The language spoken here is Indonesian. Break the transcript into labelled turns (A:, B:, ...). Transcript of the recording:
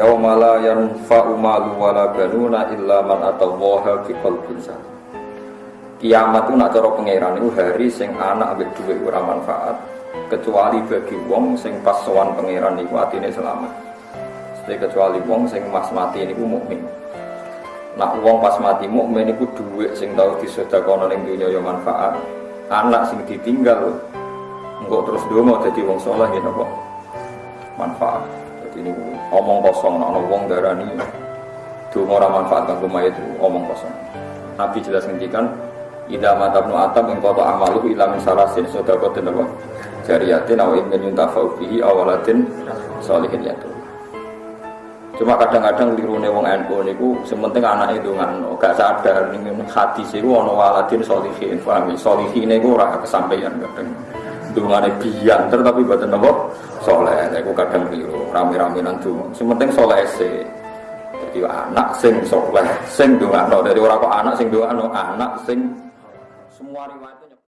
A: yauma la yanfa'u malu wala banuna illa man atallaha biqalbin salim kiamat itu nak cara pangeran itu hari sing anak ambek duit ora manfaat kecuali bagi wong sing pas sowan pangeran niku atine selamat. Jadi kecuali wong sing mas mati niku mukmin. Nak wong pas mati mukmin niku duit sing tau disedekahno ning dunya ya manfaat. Anak sing ditinggal engko terus donga dadi wong saleh ya napa? Manfaat. jadi ini omong kosong nah wong darani. Donga ora manfaat kanggo mayit omong kosong. Nabi jelas ngendikan Ida matabnu atam yang kota amalu ila min salasin. Sodakotin apa? Jariyatin awa imin yuntafau bihi awalatin solihin yatu cuma kadang-kadang lirune wong NU niku sementing itu ngano gak sadar ning hati sih ono waladin solihin paham ya? solihin niku ora kesampaian kadang. Dungane biyanter tapi buatan apa soleh niku kadang keliru rame-rame nanti sementing soleh sih. Jadi anak sing soleh sing dongano dari orang kok anak sing dongano anak sing semua riwayatnya